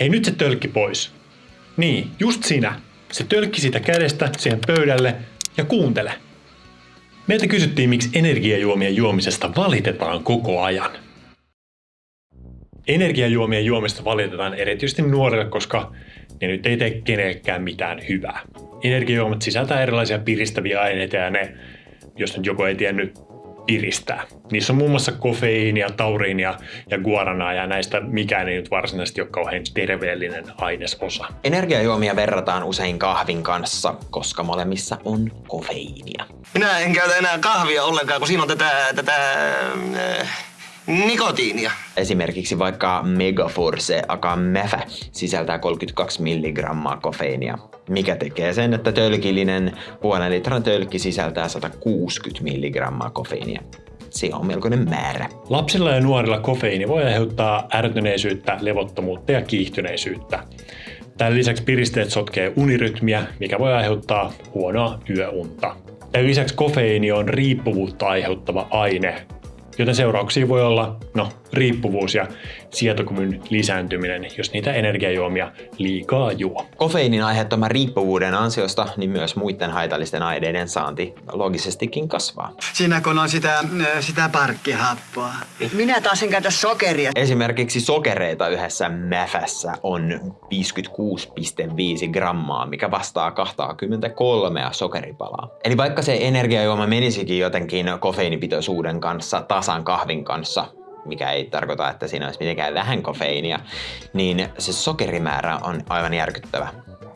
Hei nyt se tölkki pois. Niin, just sinä. Se tölkki siitä kädestä siihen pöydälle ja kuuntele. Meiltä kysyttiin, miksi energiajuomien juomisesta valitetaan koko ajan. Energiajuomien juomista valitetaan erityisesti nuorille, koska ne nyt ei tee kenellekään mitään hyvää. Energiajuomat sisältää erilaisia piristäviä aineita ja ne, jos nyt joku ei tiennyt, piristää. Niissä on muun muassa kofeiinia, tauriinia ja guaranaa ja näistä mikään ei nyt varsinaisesti ole kauhean terveellinen ainesosa. Energiajuomia verrataan usein kahvin kanssa, koska molemmissa on kofeiinia. Minä en käytä enää kahvia ollenkaan, kun siinä on tätä, tätä äh, nikotiinia. Esimerkiksi vaikka Megaforce aka Mefä sisältää 32 milligrammaa kofeiinia, mikä tekee sen, että tölkillinen puolen litran tölkki sisältää 160 milligrammaa kofeiinia. Se on melkoinen määrä. Lapsilla ja nuorilla kofeiini voi aiheuttaa ärtyneisyyttä, levottomuutta ja kiihtyneisyyttä. Tämän lisäksi piristeet sotkee unirytmiä, mikä voi aiheuttaa huonoa yöunta. Tämän lisäksi kofeiini on riippuvuutta aiheuttava aine, joten seurauksia voi olla no, riippuvuus ja sietokyvyn lisääntyminen, jos niitä energiajuomia liikaa juo. Kofeiinin aiheuttaman riippuvuuden ansiosta niin myös muiden haitallisten aineiden saanti logisestikin kasvaa. Siinä kun on sitä, sitä parkkihappoa. Minä taas en käytä sokeria. Esimerkiksi sokereita yhdessä mäfässä on 56,5 grammaa, mikä vastaa 23 sokeripalaa. Eli vaikka se energiajuoma menisikin jotenkin kofeiinipitoisuuden kanssa tasan kahvin kanssa, mikä ei tarkoita, että siinä olisi mitenkään vähän kofeiinia, niin se sokerimäärä on aivan järkyttävä.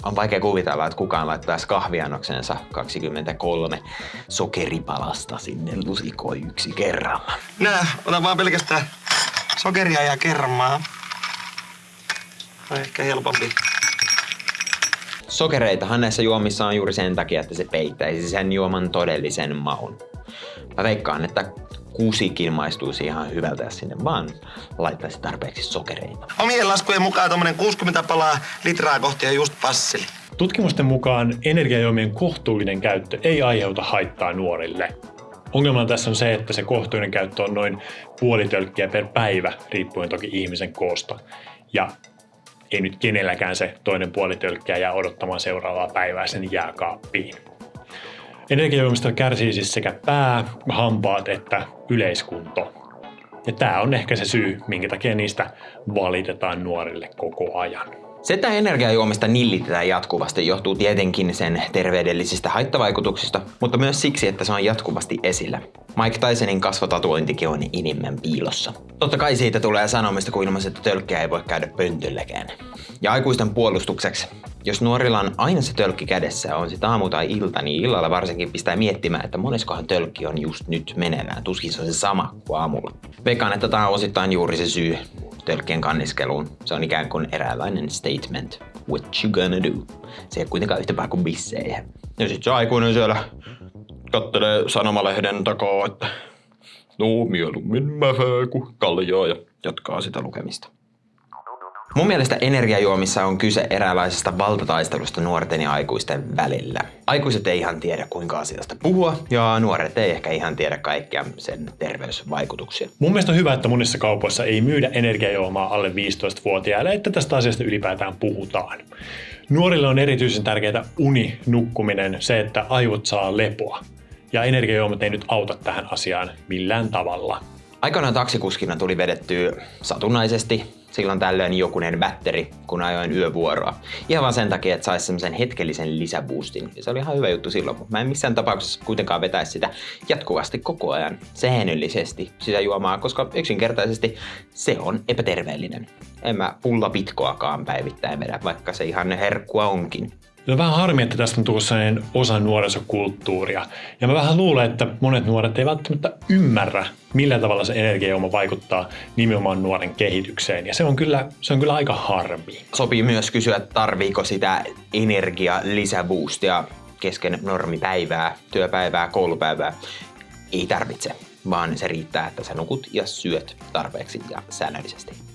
On vaikea kuvitella, että kukaan laittaisi kahviannoksensa 23 sokeripalasta sinne lusikoi yksi kerralla. Nää, otan vaan pelkästään sokeria ja kermaa. On ehkä helpompi. Sokereitahan näissä juomissa on juuri sen takia, että se peittäisi sen juoman todellisen maun. Mä veikkaan, että kusikin maistuisi ihan hyvältä, jos sinne vaan laittaisi tarpeeksi sokereita. Omien laskujen mukaan tuommoinen 60 palaa litraa kohti on just passeli. Tutkimusten mukaan energiajuomien kohtuullinen käyttö ei aiheuta haittaa nuorille. Ongelma tässä on se, että se kohtuullinen käyttö on noin puoli tölkkiä per päivä, riippuen toki ihmisen koosta. Ja ei nyt kenelläkään se toinen puoli tölkkiä jää odottamaan seuraavaa päivää sen jääkaappiin. Energiajuomista kärsii siis sekä pää, hampaat että yleiskunto. Ja tämä on ehkä se syy, minkä takia niistä valitetaan nuorille koko ajan. Se, että energiajuomista nillitetään jatkuvasti, johtuu tietenkin sen terveydellisistä haittavaikutuksista, mutta myös siksi, että se on jatkuvasti esillä. Mike Tysonin kasvotatuointikin on inimmen piilossa. Totta kai siitä tulee sanomista, kun ilmaiset tölkkiä ei voi käydä pöntölläkään. Ja aikuisten puolustukseksi, jos nuorilla on aina se tölkki kädessä, on sitten aamu tai ilta, niin illalla varsinkin pistää miettimään, että moneskohan tölkki on just nyt meneillään. Tuskin se on se sama kuin aamulla. Veikkaan, että tämä on osittain juuri se syy tölkkien kanniskeluun. Se on ikään kuin eräänlainen statement. What you gonna do? Se ei kuitenkaan yhtä kuin bissejä. Ja sit se aikuinen siellä kattelee sanomalehden takaa, että no mieluummin mäfää kuin kaljaa ja jatkaa sitä lukemista. Mun mielestä energiajuomissa on kyse eräänlaisesta valtataistelusta nuorten ja aikuisten välillä. Aikuiset ei ihan tiedä kuinka asiasta puhua ja nuoret ei ehkä ihan tiedä kaikkia sen terveysvaikutuksia. Mun mielestä on hyvä, että monissa kaupoissa ei myydä energiajuomaa alle 15-vuotiaille, että tästä asiasta ylipäätään puhutaan. Nuorille on erityisen tärkeää uni, nukkuminen, se, että aivot saa lepoa. Ja energiajuomat ei nyt auta tähän asiaan millään tavalla. Aikanaan taksikuskina tuli vedettyä satunnaisesti silloin tällöin jokunen vätteri, kun ajoin yövuoroa. Ihan vaan sen takia, että saisi semmoisen hetkellisen lisäboostin. Ja se oli ihan hyvä juttu silloin, mutta mä en missään tapauksessa kuitenkaan vetäisi sitä jatkuvasti koko ajan säännöllisesti sitä juomaa, koska yksinkertaisesti se on epäterveellinen. En mä pulla pitkoakaan päivittäin vedä, vaikka se ihan herkkua onkin. On vähän harmi, että tästä on tullut sellainen osa nuorisokulttuuria. Ja mä vähän luulen, että monet nuoret ei välttämättä ymmärrä, millä tavalla se energiajuoma vaikuttaa nimenomaan nuoren kehitykseen. Ja se on kyllä, se on kyllä aika harmi. Sopii myös kysyä, tarviiko sitä energia lisäboostia kesken normipäivää, työpäivää, koulupäivää. Ei tarvitse, vaan se riittää, että sä nukut ja syöt tarpeeksi ja säännöllisesti.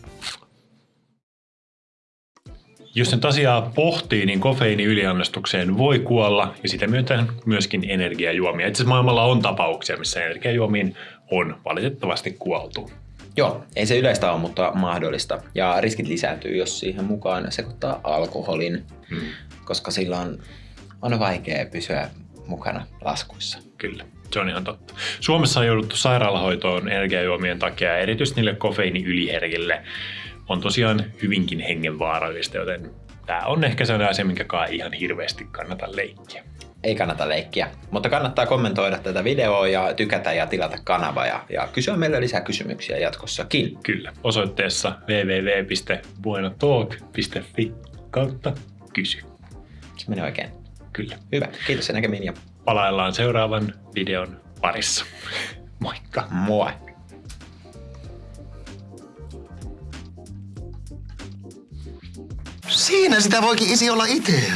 Jos nyt asiaa pohtii, niin kofeiini yliannostukseen voi kuolla ja sitä myötä myöskin energiajuomia. Itse asiassa maailmalla on tapauksia, missä energiajuomiin on valitettavasti kuoltu. Joo, ei se yleistä ole, mutta mahdollista. Ja riskit lisääntyy, jos siihen mukaan sekoittaa alkoholin, Hmm. koska silloin on vaikea pysyä mukana laskuissa. Kyllä, se on ihan totta. Suomessa on jouduttu sairaalahoitoon energiajuomien takia erityisesti niille kofeiiniyliherkille on tosiaan hyvinkin hengenvaarallista, joten tämä on ehkä sellainen asia, minkä kai ihan hirveästi kannata leikkiä. Ei kannata leikkiä, mutta kannattaa kommentoida tätä videoa ja tykätä ja tilata kanava ja, ja kysyä meille lisää kysymyksiä jatkossakin. Kyllä, osoitteessa www.buenotalk.fi kautta kysy. Se meni oikein. Kyllä. Hyvä, kiitos ja näkemiin ja Palaillaan seuraavan videon parissa. Moikka! moi! Siinä sitä voikin isi olla itse.